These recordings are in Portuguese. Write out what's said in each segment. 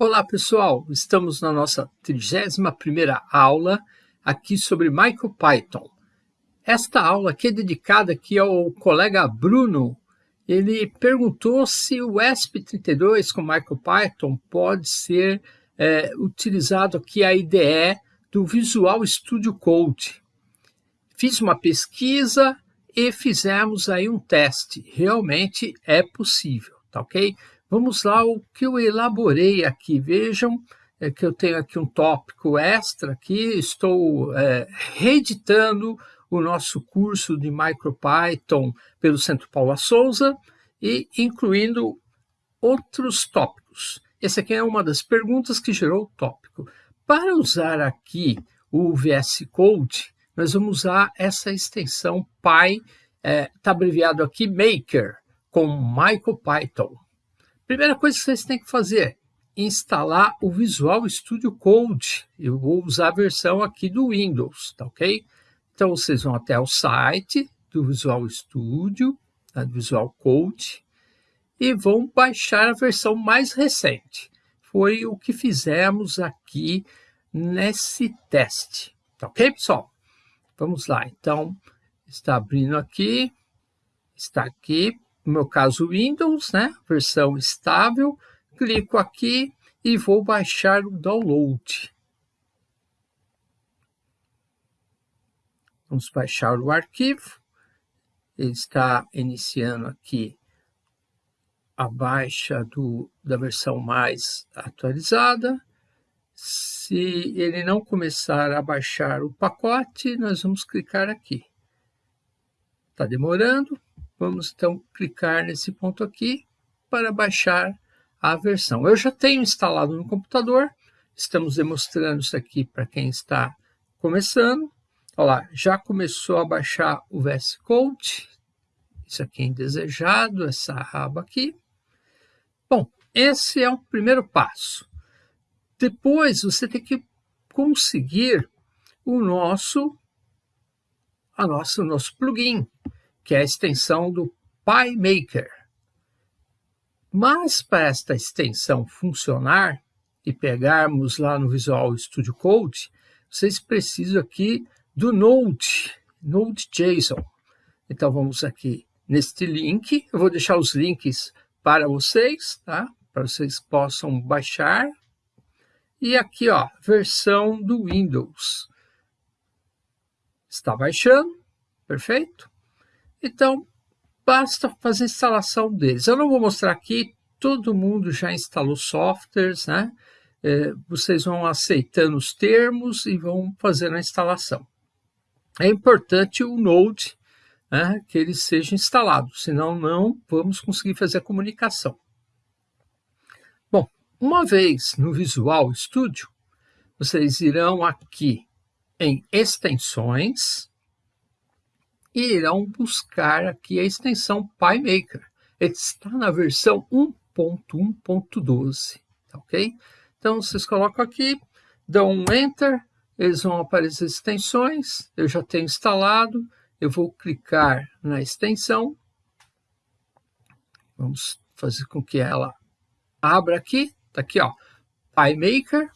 Olá pessoal, estamos na nossa 31ª aula aqui sobre MicroPython. Esta aula aqui é dedicada aqui ao colega Bruno. Ele perguntou se o ESP32 com MicroPython pode ser é, utilizado aqui a IDE do Visual Studio Code. Fiz uma pesquisa e fizemos aí um teste. Realmente é possível, tá ok? Vamos lá, o que eu elaborei aqui. Vejam é que eu tenho aqui um tópico extra aqui, estou é, reeditando o nosso curso de MicroPython pelo Centro Paula Souza e incluindo outros tópicos. Essa aqui é uma das perguntas que gerou o tópico. Para usar aqui o VS Code, nós vamos usar essa extensão Py, está é, tá abreviado aqui Maker, com MicroPython. Primeira coisa que vocês têm que fazer, instalar o Visual Studio Code. Eu vou usar a versão aqui do Windows, tá ok? Então vocês vão até o site do Visual Studio, tá? Visual Code, e vão baixar a versão mais recente. Foi o que fizemos aqui nesse teste, tá ok, pessoal? Vamos lá, então, está abrindo aqui, está aqui, no meu caso Windows, né, versão estável, clico aqui e vou baixar o download. Vamos baixar o arquivo. Ele está iniciando aqui a baixa do, da versão mais atualizada. Se ele não começar a baixar o pacote, nós vamos clicar aqui. Está demorando. Vamos então clicar nesse ponto aqui para baixar a versão. Eu já tenho instalado no computador, estamos demonstrando isso aqui para quem está começando. Olha lá, já começou a baixar o VS Code, isso aqui é indesejado, essa aba aqui. Bom, esse é o primeiro passo. Depois você tem que conseguir o nosso, a nossa, o nosso plugin que é a extensão do PyMaker. Mas para esta extensão funcionar e pegarmos lá no Visual Studio Code, vocês precisam aqui do Node, Node.json. Então vamos aqui neste link, eu vou deixar os links para vocês, tá? Para vocês possam baixar. E aqui, ó, versão do Windows. Está baixando, perfeito? Então, basta fazer a instalação deles. Eu não vou mostrar aqui, todo mundo já instalou softwares, né? É, vocês vão aceitando os termos e vão fazendo a instalação. É importante o Node, né, que ele seja instalado, senão não vamos conseguir fazer a comunicação. Bom, uma vez no Visual Studio, vocês irão aqui em extensões, irão buscar aqui a extensão PyMaker. Está na versão 1.1.12, tá ok? Então, vocês colocam aqui, dão um Enter, eles vão aparecer as extensões, eu já tenho instalado, eu vou clicar na extensão, vamos fazer com que ela abra aqui, tá aqui ó, PyMaker,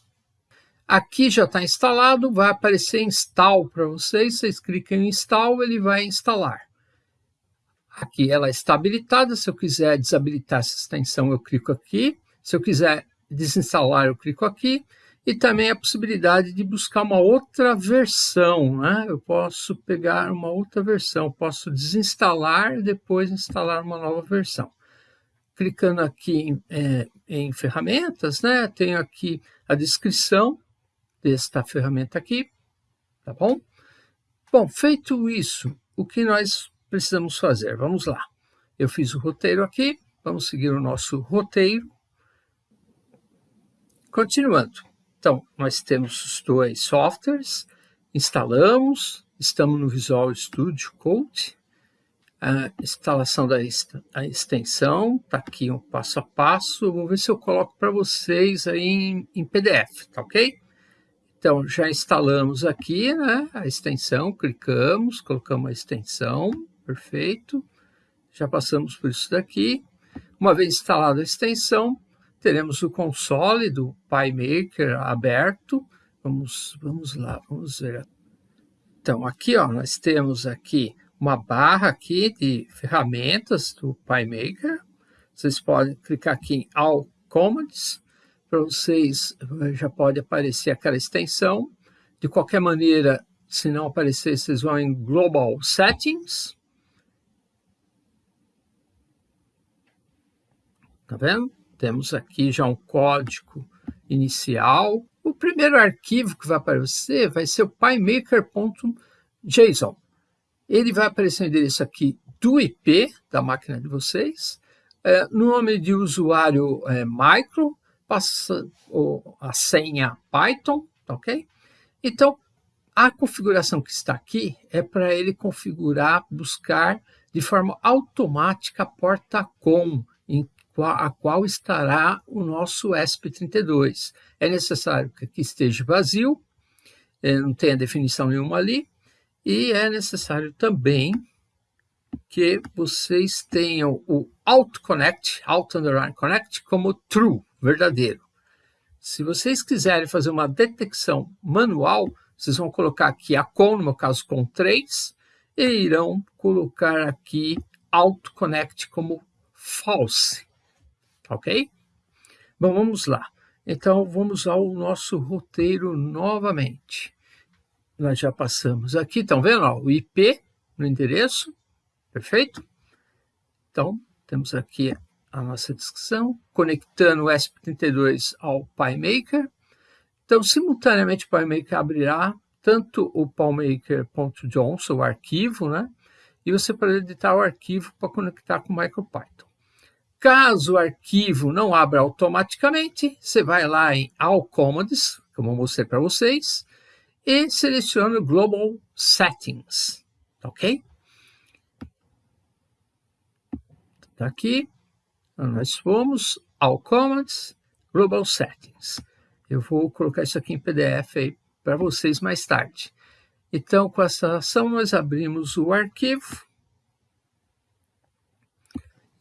Aqui já está instalado, vai aparecer install para vocês, vocês clicam em install, ele vai instalar. Aqui ela está habilitada, se eu quiser desabilitar essa extensão eu clico aqui, se eu quiser desinstalar eu clico aqui, e também a possibilidade de buscar uma outra versão, né? eu posso pegar uma outra versão, posso desinstalar e depois instalar uma nova versão. Clicando aqui em, é, em ferramentas, né? tenho aqui a descrição, desta ferramenta aqui, tá bom? Bom, feito isso, o que nós precisamos fazer? Vamos lá. Eu fiz o roteiro aqui, vamos seguir o nosso roteiro. Continuando. Então, nós temos os dois softwares, instalamos, estamos no Visual Studio Code, a instalação da extensão, está aqui um passo a passo, vou ver se eu coloco para vocês aí em, em PDF, tá ok? Então, já instalamos aqui né, a extensão, clicamos, colocamos a extensão, perfeito. Já passamos por isso daqui. Uma vez instalada a extensão, teremos o console do PyMaker aberto. Vamos, vamos lá, vamos ver. Então, aqui ó, nós temos aqui uma barra aqui de ferramentas do PyMaker. Vocês podem clicar aqui em All Commands, para vocês já pode aparecer aquela extensão. De qualquer maneira, se não aparecer, vocês vão em Global Settings. Tá vendo? Temos aqui já um código inicial. O primeiro arquivo que vai aparecer vai ser o pymaker.json. Ele vai aparecer o endereço aqui do IP da máquina de vocês. É, nome de usuário é, micro, passa a senha Python, ok? Então, a configuração que está aqui é para ele configurar, buscar de forma automática a porta COM, em a qual estará o nosso ESP32. É necessário que aqui esteja vazio, é, não tenha definição nenhuma ali, e é necessário também que vocês tenham o Auto Connect, Auto Underline Connect, como true, verdadeiro. Se vocês quiserem fazer uma detecção manual, vocês vão colocar aqui a com, no meu caso com 3, e irão colocar aqui Auto Connect como false ok? Bom, vamos lá. Então, vamos ao nosso roteiro novamente. Nós já passamos aqui, estão vendo? Ó, o IP no endereço, perfeito? Então, temos aqui a nossa descrição, conectando o ESP32 ao PyMaker. Então, simultaneamente, o PyMaker abrirá tanto o PyMaker.johnson, o arquivo, né? E você pode editar o arquivo para conectar com o MicroPython. Caso o arquivo não abra automaticamente, você vai lá em All Commands, como eu mostrei para vocês, e seleciona Global Settings, ok? Tá aqui, nós fomos All Commands, Global Settings. Eu vou colocar isso aqui em PDF aí para vocês mais tarde. Então, com essa ação, nós abrimos o arquivo,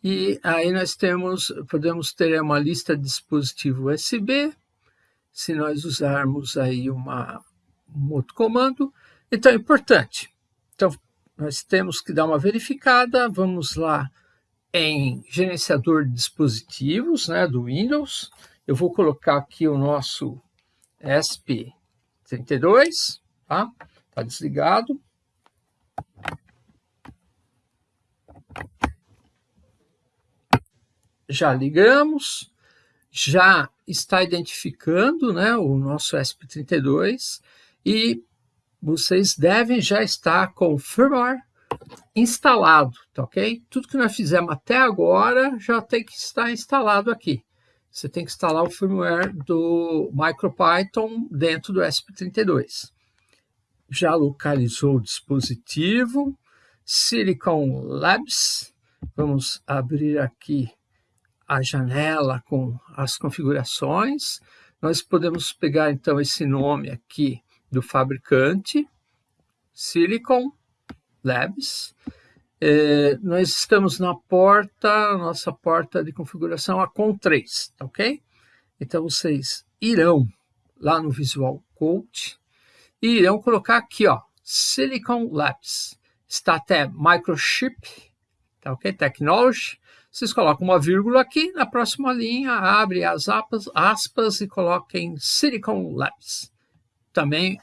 e aí nós temos, podemos ter uma lista de dispositivo USB, se nós usarmos aí uma, um outro comando. Então é importante. Então nós temos que dar uma verificada, vamos lá em gerenciador de dispositivos né, do Windows. Eu vou colocar aqui o nosso ESP32, tá? Está desligado. já ligamos, já está identificando né, o nosso ESP32 e vocês devem já estar com o firmware instalado, tá ok? Tudo que nós fizemos até agora já tem que estar instalado aqui. Você tem que instalar o firmware do MicroPython dentro do ESP32. Já localizou o dispositivo, Silicon Labs. Vamos abrir aqui a janela com as configurações. Nós podemos pegar então esse nome aqui do fabricante, Silicon Labs. É, nós estamos na porta, nossa porta de configuração a com 3, tá ok? Então vocês irão lá no Visual Code e irão colocar aqui, ó, Silicon Labs. Está até Microchip, tá ok? Technology. Vocês colocam uma vírgula aqui, na próxima linha abre as aspas, aspas e coloquem Silicon Labs. Também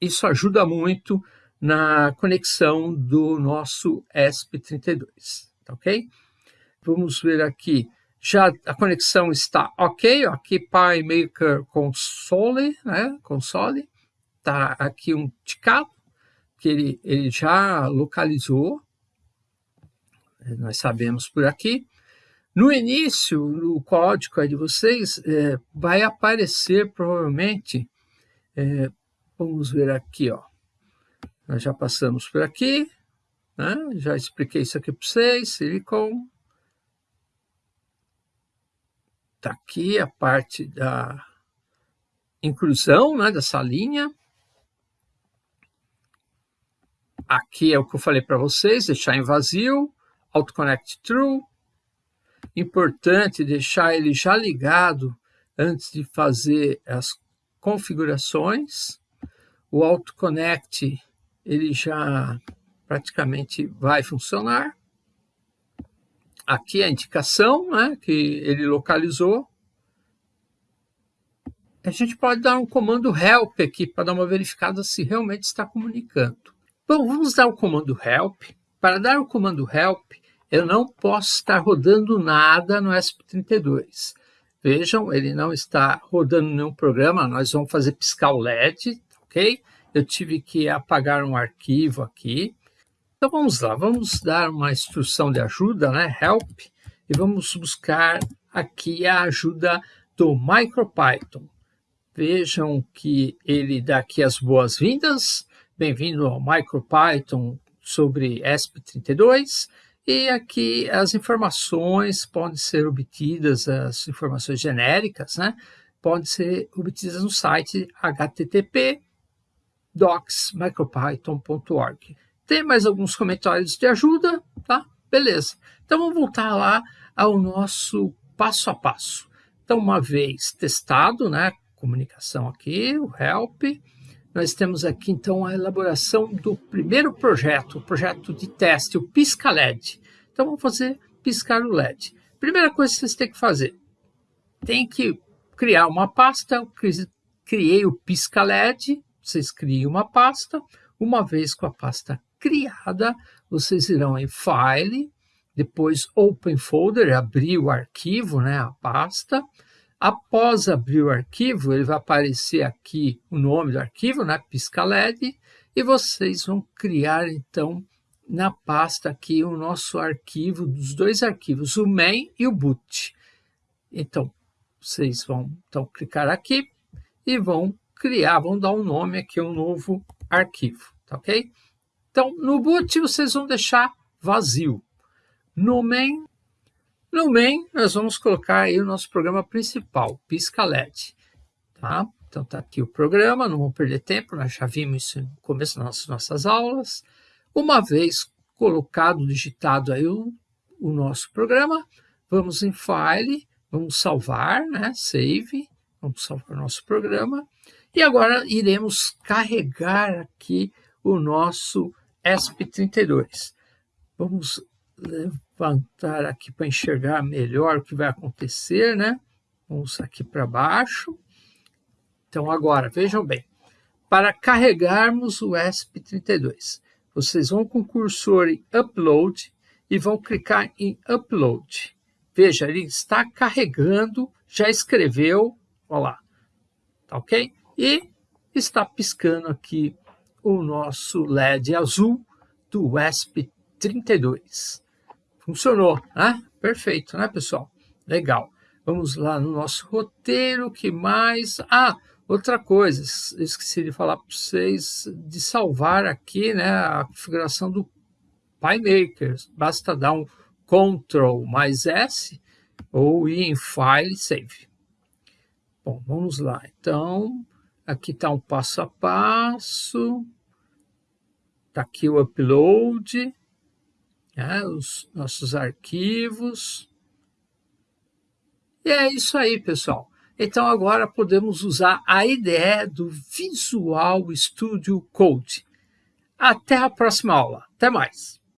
isso ajuda muito na conexão do nosso ESP32, tá ok? Vamos ver aqui, já a conexão está ok, aqui PyMaker Console, né, console, tá aqui um ticado, que ele, ele já localizou, nós sabemos por aqui. No início, no código de vocês, é, vai aparecer provavelmente, é, vamos ver aqui, ó. Nós já passamos por aqui, né? já expliquei isso aqui para vocês, silicon. Está aqui a parte da inclusão né, dessa linha. Aqui é o que eu falei para vocês, deixar em vazio. AutoConnect True. importante deixar ele já ligado antes de fazer as configurações. O Auto Connect ele já praticamente vai funcionar. Aqui a indicação né, que ele localizou. A gente pode dar um comando help aqui para dar uma verificada se realmente está comunicando. Bom, vamos dar o comando help. Para dar o comando help, eu não posso estar rodando nada no ESP32. Vejam, ele não está rodando nenhum programa, nós vamos fazer piscar o LED, ok? Eu tive que apagar um arquivo aqui. Então vamos lá, vamos dar uma instrução de ajuda, né? Help, e vamos buscar aqui a ajuda do MicroPython. Vejam que ele dá aqui as boas-vindas. Bem-vindo ao MicroPython sobre ESP32. E aqui as informações podem ser obtidas, as informações genéricas, né? Podem ser obtidas no site http docs.micropython.org. Tem mais alguns comentários de ajuda, tá? Beleza. Então vamos voltar lá ao nosso passo a passo. Então, uma vez testado, né? Comunicação aqui, o help, nós temos aqui, então, a elaboração do primeiro projeto, o projeto de teste, o Pisca LED. Então, vamos fazer piscar o LED. Primeira coisa que vocês têm que fazer, tem que criar uma pasta. Eu criei o Pisca LED, vocês criam uma pasta. Uma vez com a pasta criada, vocês irão em File, depois Open Folder, abrir o arquivo, né, a pasta. Após abrir o arquivo, ele vai aparecer aqui o nome do arquivo, né, pisca LED, e vocês vão criar, então, na pasta aqui o nosso arquivo, dos dois arquivos, o main e o boot. Então, vocês vão então, clicar aqui e vão criar, vão dar um nome aqui, um novo arquivo, tá ok? Então, no boot vocês vão deixar vazio. No main no main, nós vamos colocar aí o nosso programa principal, Pisca LED. Tá? Então, está aqui o programa, não vamos perder tempo, nós já vimos isso no começo das nossas aulas. Uma vez colocado, digitado aí o, o nosso programa, vamos em File, vamos salvar, né? Save, vamos salvar o nosso programa. E agora iremos carregar aqui o nosso ESP32. Vamos levantar aqui para enxergar melhor o que vai acontecer, né? Vamos aqui para baixo. Então, agora, vejam bem, para carregarmos o ESP32, vocês vão com o cursor em Upload e vão clicar em Upload. Veja, ele está carregando, já escreveu, olha lá, tá ok? E está piscando aqui o nosso LED azul do ESP32. Funcionou, né? Perfeito, né, pessoal? Legal. Vamos lá no nosso roteiro, que mais? Ah, outra coisa, esqueci de falar para vocês de salvar aqui, né, a configuração do PyMaker. Basta dar um Ctrl mais S ou ir em File Save. Bom, vamos lá. Então, aqui está um passo a passo. Está aqui o upload né, os nossos arquivos. E é isso aí, pessoal. Então, agora podemos usar a IDE do Visual Studio Code. Até a próxima aula. Até mais.